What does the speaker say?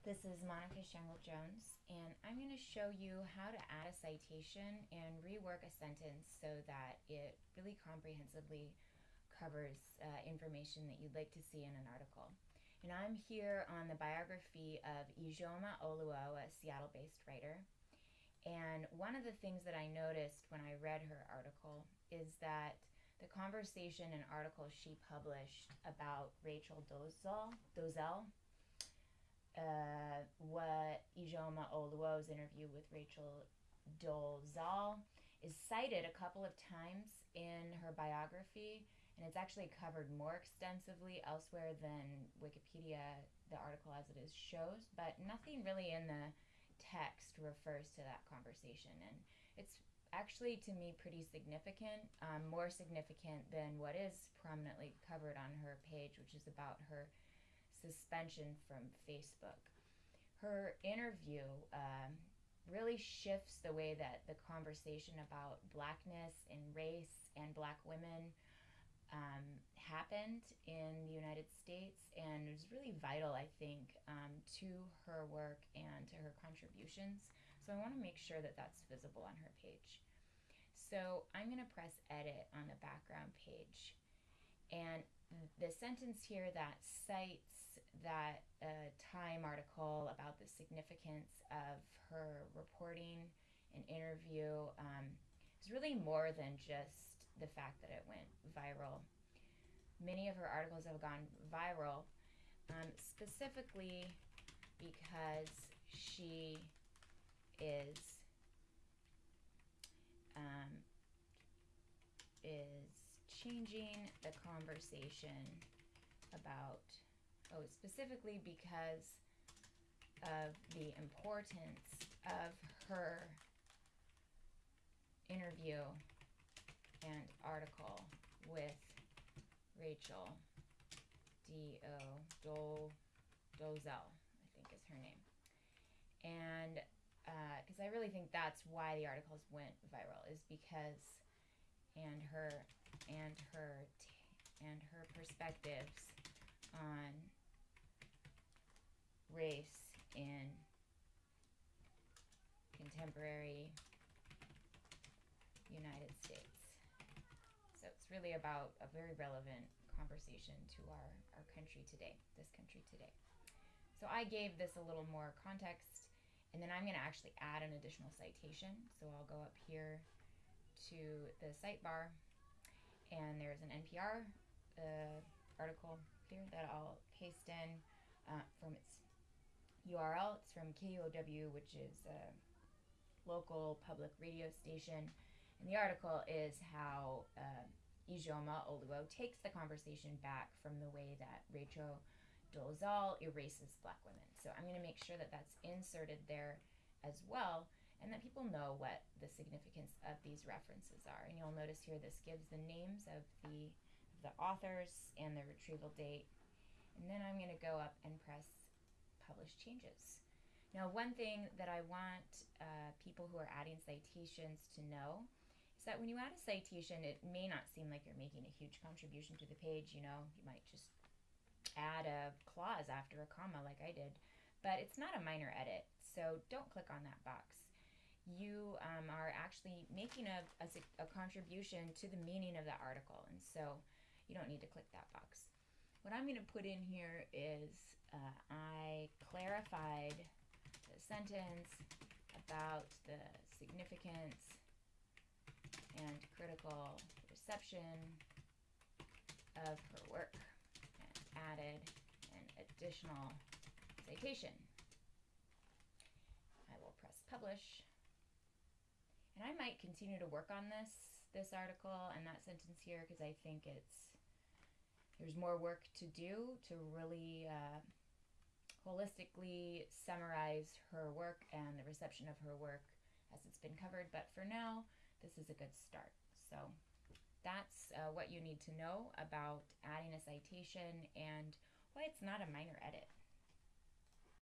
this is Monica Sengul Jones, and I'm going to show you how to add a citation and rework a sentence so that it really comprehensively covers uh, information that you'd like to see in an article. And I'm here on the biography of Ijeoma Oluo, a Seattle based writer. And one of the things that I noticed when I read her article is that the conversation and article she published about Rachel Dolezal, Dozel uh, what Ijeoma Oluo's interview with Rachel Dolezal is cited a couple of times in her biography, and it's actually covered more extensively elsewhere than Wikipedia, the article as it is, shows, but nothing really in the text refers to that conversation. And it's actually, to me, pretty significant, um, more significant than what is prominently covered on her page, which is about her suspension from Facebook. Her interview um, really shifts the way that the conversation about blackness and race and black women um, happened in the United States, and was really vital, I think, um, to her work and to her contributions. So I want to make sure that that's visible on her page. So I'm going to press edit on the background page, and the sentence here that cites that uh, Time article about the significance of her reporting and interview um, is really more than just the fact that it went viral. Many of her articles have gone viral um, specifically because she is um, is changing the conversation about, oh, specifically because of the importance of her interview and article with Rachel D.O. Dol, Dozel, I think is her name. And because uh, I really think that's why the articles went viral, is because and her and her and her perspectives on race in contemporary United States. So it's really about a very relevant conversation to our, our country today, this country today. So I gave this a little more context, and then I'm going to actually add an additional citation. So I'll go up here to the sidebar, and there's an NPR uh, article here that I'll paste in uh, from its URL. It's from KUOW, which is a local public radio station. And the article is how uh, Ijeoma Oluo takes the conversation back from the way that Rachel Dolezal erases black women. So I'm going to make sure that that's inserted there as well and that people know what the significance of these references are. And you'll notice here this gives the names of the, the authors and the retrieval date. And then I'm going to go up and press Publish Changes. Now, one thing that I want uh, people who are adding citations to know is that when you add a citation, it may not seem like you're making a huge contribution to the page. You know, you might just add a clause after a comma like I did, but it's not a minor edit, so don't click on that box you um, are actually making a, a, a, contribution to the meaning of the article. And so you don't need to click that box. What I'm going to put in here is uh, I clarified the sentence about the significance and critical reception of her work and added an additional citation. I will press publish. And I might continue to work on this this article and that sentence here because I think it's there's more work to do to really uh, holistically summarize her work and the reception of her work as it's been covered. But for now, this is a good start. So that's uh, what you need to know about adding a citation and why it's not a minor edit.